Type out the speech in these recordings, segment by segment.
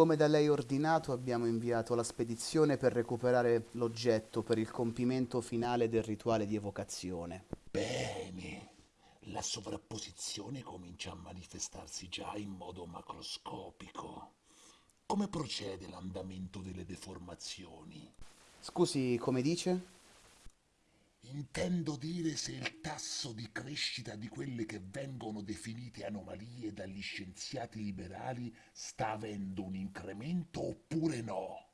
come da lei ordinato abbiamo inviato la spedizione per recuperare l'oggetto per il compimento finale del rituale di evocazione. Bene, la sovrapposizione comincia a manifestarsi già in modo macroscopico. Come procede l'andamento delle deformazioni? Scusi, come dice? Intendo dire se il tasso di crescita di quelle che vengono definite anomalie dagli scienziati liberali sta avendo un incremento oppure no.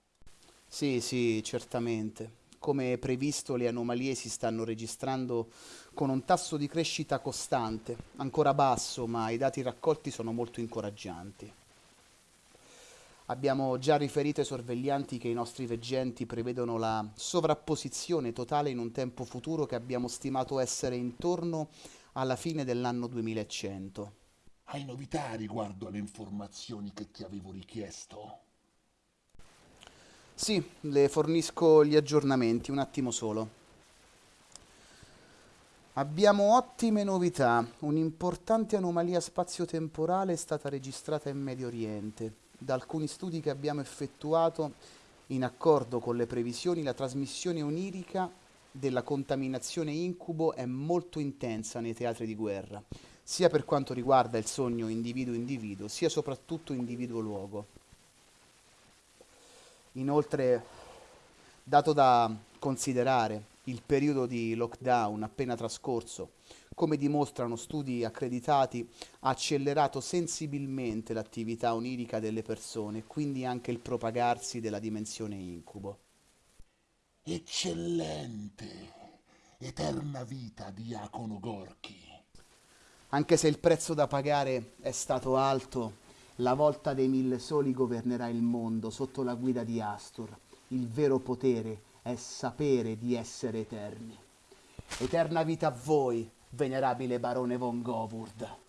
Sì, sì, certamente. Come previsto, le anomalie si stanno registrando con un tasso di crescita costante, ancora basso, ma i dati raccolti sono molto incoraggianti. Abbiamo già riferito ai sorveglianti che i nostri veggenti prevedono la sovrapposizione totale in un tempo futuro che abbiamo stimato essere intorno alla fine dell'anno 2100. Hai novità riguardo alle informazioni che ti avevo richiesto? Sì, le fornisco gli aggiornamenti, un attimo solo. Abbiamo ottime novità. Un'importante anomalia spazio-temporale è stata registrata in Medio Oriente. Da alcuni studi che abbiamo effettuato, in accordo con le previsioni, la trasmissione onirica della contaminazione incubo è molto intensa nei teatri di guerra, sia per quanto riguarda il sogno individuo-individuo, sia soprattutto individuo-luogo. Inoltre, dato da considerare il periodo di lockdown appena trascorso, come dimostrano studi accreditati, ha accelerato sensibilmente l'attività onirica delle persone e quindi anche il propagarsi della dimensione incubo. Eccellente! Eterna vita, diacono Gorky. Anche se il prezzo da pagare è stato alto, la volta dei mille soli governerà il mondo sotto la guida di Astur. Il vero potere è sapere di essere eterni. Eterna vita a voi, venerabile barone von Govurd.